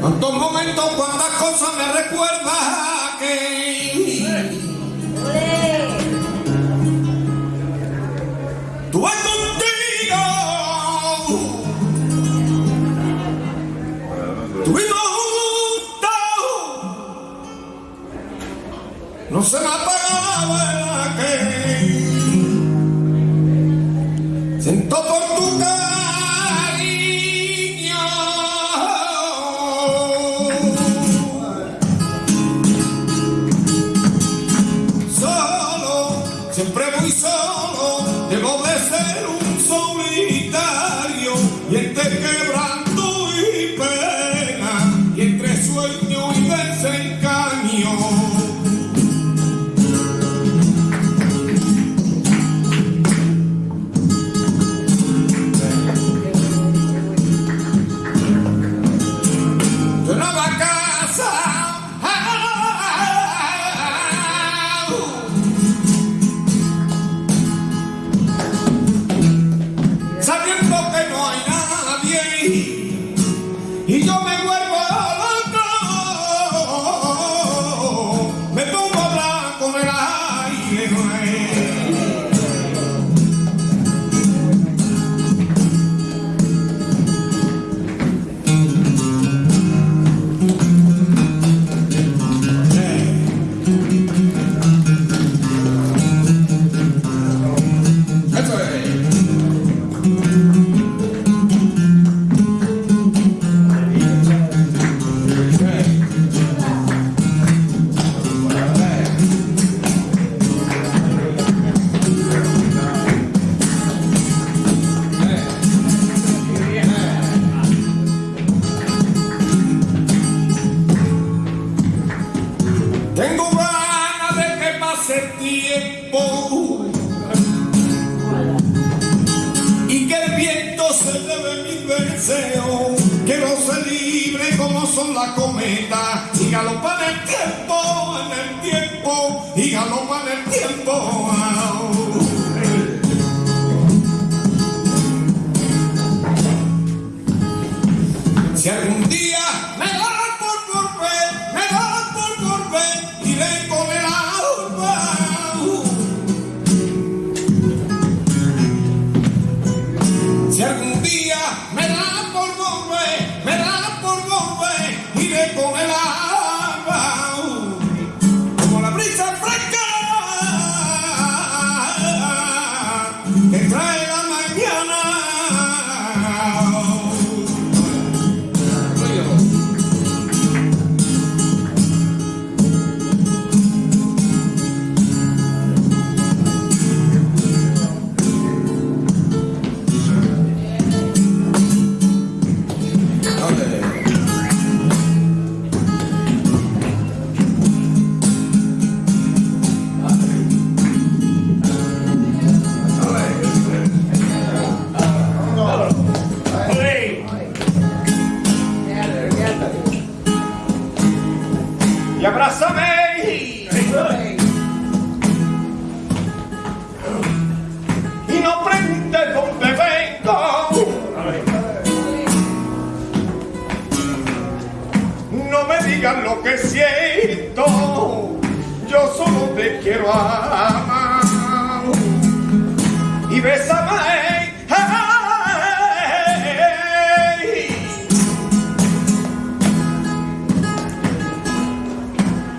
Tantos momentos, cuántas cosas me recuerda que tú eres contigo, tuvimos juntos, no se mata. y que el viento se lleve mi deseos, que no se libre como son la cometa y galopa el tiempo, en el tiempo y galopa en el tiempo.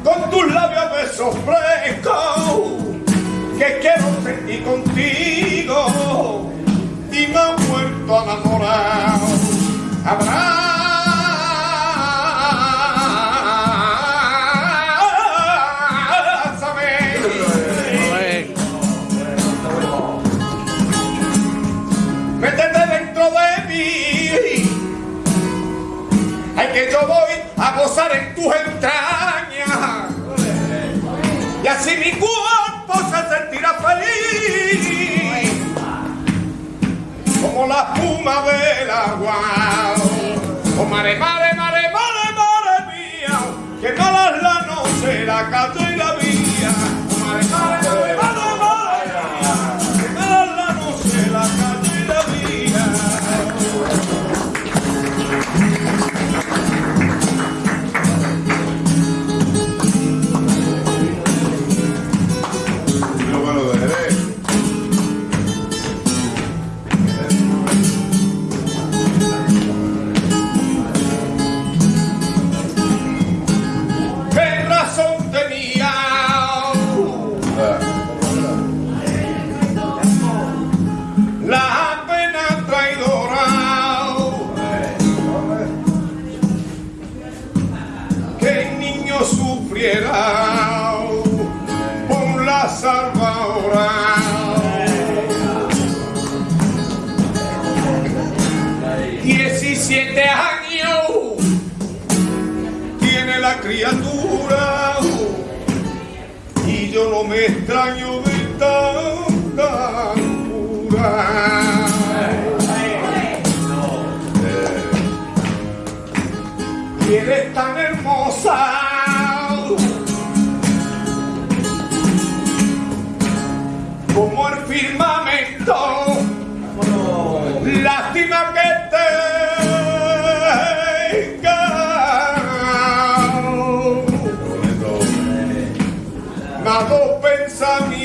Con tu labios beso fresco, que quiero sentir contigo y me ha muerto a la morada. del agua. Oh, mare, mare, mare, mare, mare mía, que no las no se la cate. yo no me extraño de tanta pura. Y eres tan hermosa. Como el firmar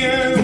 you.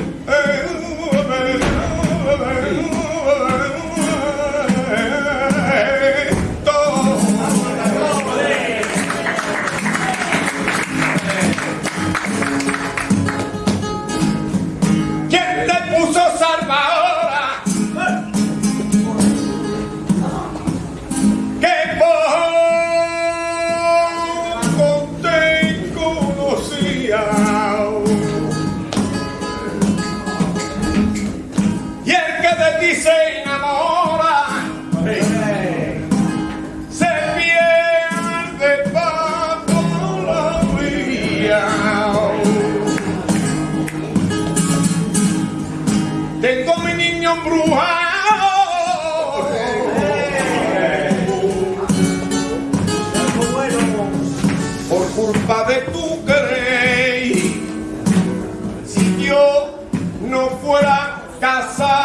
culpa de tu querer. Si yo no fuera casado.